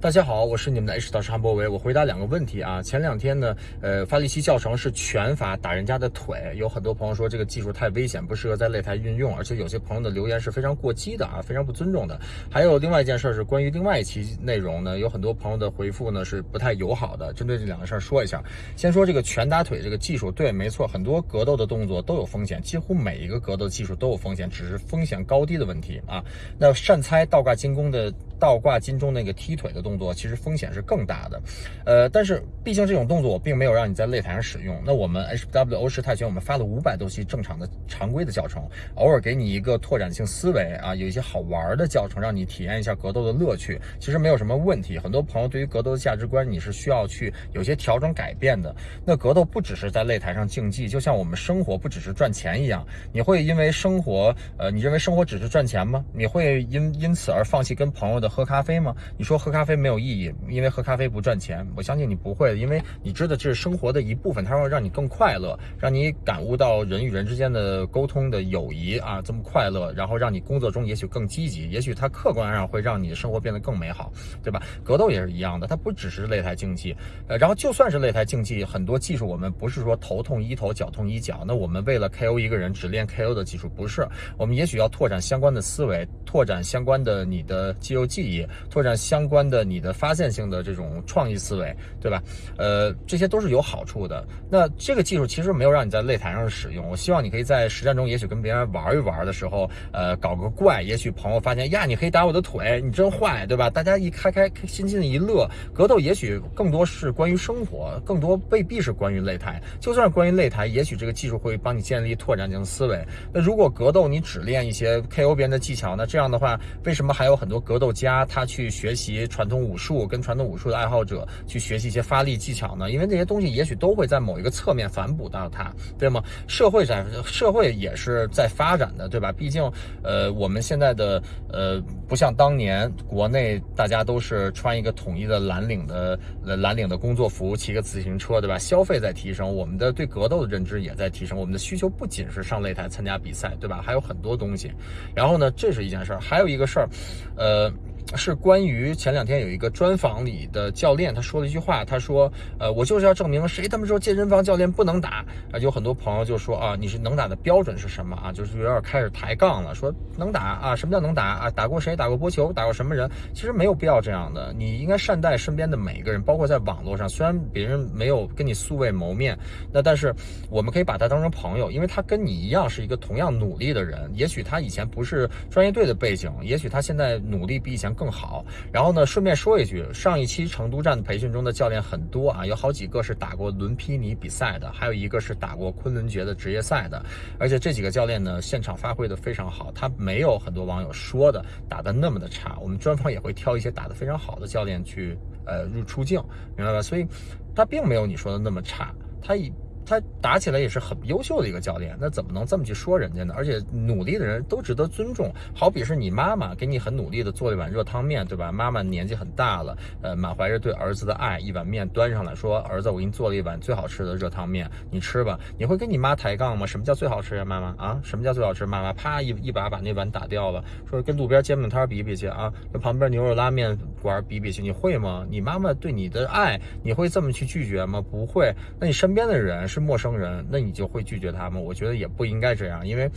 大家好，我是你们的 H 导师韩博维。我回答两个问题啊。前两天呢，呃，发力期教程是拳法打人家的腿，有很多朋友说这个技术太危险，不适合在擂台运用，而且有些朋友的留言是非常过激的啊，非常不尊重的。还有另外一件事是关于另外一期内容呢，有很多朋友的回复呢是不太友好的。针对这两个事儿说一下，先说这个拳打腿这个技术，对，没错，很多格斗的动作都有风险，几乎每一个格斗技术都有风险，只是风险高低的问题啊。那善猜倒挂金弓的。倒挂金钟那个踢腿的动作，其实风险是更大的，呃，但是毕竟这种动作我并没有让你在擂台上使用。那我们 HW 欧式泰拳，我们发了五百多期正常的常规的教程，偶尔给你一个拓展性思维啊，有一些好玩的教程，让你体验一下格斗的乐趣，其实没有什么问题。很多朋友对于格斗的价值观，你是需要去有些调整改变的。那格斗不只是在擂台上竞技，就像我们生活不只是赚钱一样，你会因为生活，呃，你认为生活只是赚钱吗？你会因因此而放弃跟朋友的？喝咖啡吗？你说喝咖啡没有意义，因为喝咖啡不赚钱。我相信你不会，因为你知道这是生活的一部分，它会让你更快乐，让你感悟到人与人之间的沟通的友谊啊，这么快乐，然后让你工作中也许更积极，也许它客观上会让你的生活变得更美好，对吧？格斗也是一样的，它不只是擂台竞技，呃，然后就算是擂台竞技，很多技术我们不是说头痛医头，脚痛医脚，那我们为了 KO 一个人只练 KO 的技术不是，我们也许要拓展相关的思维，拓展相关的你的肌肉。记忆拓展相关的你的发现性的这种创意思维，对吧？呃，这些都是有好处的。那这个技术其实没有让你在擂台上使用，我希望你可以在实战中，也许跟别人玩一玩的时候，呃，搞个怪，也许朋友发现呀，你可以打我的腿，你真坏，对吧？大家一开开心心的一乐，格斗也许更多是关于生活，更多未必是关于擂台。就算关于擂台，也许这个技术会帮你建立拓展性思维。那如果格斗你只练一些 KO 别人的技巧，那这样的话，为什么还有很多格斗家？他去学习传统武术，跟传统武术的爱好者去学习一些发力技巧呢？因为这些东西也许都会在某一个侧面反哺到他，对吗？社会在社会也是在发展的，对吧？毕竟，呃，我们现在的呃，不像当年国内大家都是穿一个统一的蓝领的蓝领的工作服，骑个自行车，对吧？消费在提升，我们的对格斗的认知也在提升，我们的需求不仅是上擂台参加比赛，对吧？还有很多东西。然后呢，这是一件事儿，还有一个事儿，呃。是关于前两天有一个专访里的教练，他说了一句话，他说：“呃，我就是要证明谁他妈说健身房教练不能打啊！”有很多朋友就说啊，你是能打的标准是什么啊？就是有点开始抬杠了，说能打啊？什么叫能打啊？打过谁？打过波球？打过什么人？其实没有必要这样的，你应该善待身边的每一个人，包括在网络上，虽然别人没有跟你素未谋面，那但是我们可以把他当成朋友，因为他跟你一样是一个同样努力的人。也许他以前不是专业队的背景，也许他现在努力比以前。更好，然后呢？顺便说一句，上一期成都站的培训中的教练很多啊，有好几个是打过伦皮尼比赛的，还有一个是打过昆仑决的职业赛的，而且这几个教练呢，现场发挥的非常好，他没有很多网友说的打的那么的差。我们专访也会挑一些打的非常好的教练去呃入出镜，明白吧？所以他并没有你说的那么差，他以。他打起来也是很优秀的一个教练，那怎么能这么去说人家呢？而且努力的人都值得尊重。好比是你妈妈给你很努力的做了一碗热汤面，对吧？妈妈年纪很大了，呃，满怀着对儿子的爱，一碗面端上来说：“儿子，我给你做了一碗最好吃的热汤面，你吃吧。”你会跟你妈抬杠吗？什么叫最好吃呀，妈妈啊？什么叫最好吃？妈妈啪一一把把那碗打掉了，说跟路边煎饼摊比比去啊，跟旁边牛肉拉面馆比比去，你会吗？你妈妈对你的爱，你会这么去拒绝吗？不会。那你身边的人是？陌生人，那你就会拒绝他们？我觉得也不应该这样，因为，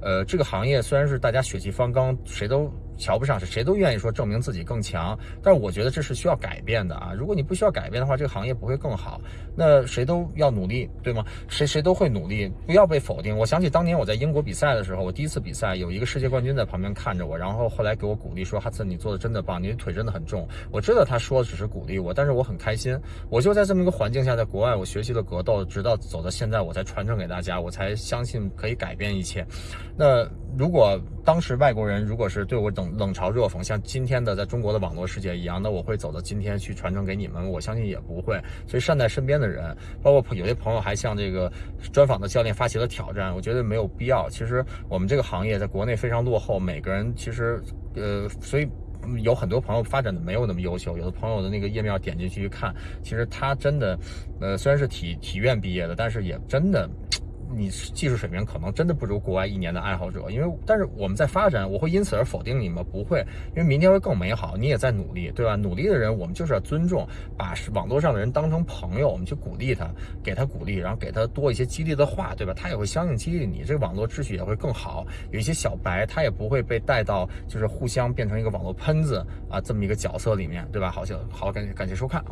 呃，这个行业虽然是大家血气方刚，谁都。瞧不上是谁都愿意说证明自己更强，但是我觉得这是需要改变的啊！如果你不需要改变的话，这个行业不会更好。那谁都要努力，对吗？谁谁都会努力，不要被否定。我想起当年我在英国比赛的时候，我第一次比赛有一个世界冠军在旁边看着我，然后后来给我鼓励说：“哈茨，你做的真的棒，你的腿真的很重。”我知道他说的只是鼓励我，但是我很开心。我就在这么一个环境下，在国外我学习了格斗，直到走到现在，我才传承给大家，我才相信可以改变一切。那如果当时外国人如果是对我冷冷嘲热讽，像今天的在中国的网络世界一样，那我会走到今天去传承给你们？我相信也不会。所以善待身边的人，包括有些朋友还向这个专访的教练发起了挑战，我觉得没有必要。其实我们这个行业在国内非常落后，每个人其实呃，所以有很多朋友发展的没有那么优秀。有的朋友的那个页面点进去一看，其实他真的呃，虽然是体体院毕业的，但是也真的。你技术水平可能真的不如国外一年的爱好者，因为但是我们在发展，我会因此而否定你吗？不会，因为明天会更美好，你也在努力，对吧？努力的人我们就是要尊重，把网络上的人当成朋友，我们去鼓励他，给他鼓励，然后给他多一些激励的话，对吧？他也会相应激励你，这个网络秩序也会更好。有一些小白，他也不会被带到就是互相变成一个网络喷子啊这么一个角色里面，对吧？好，像好，感谢感谢收看。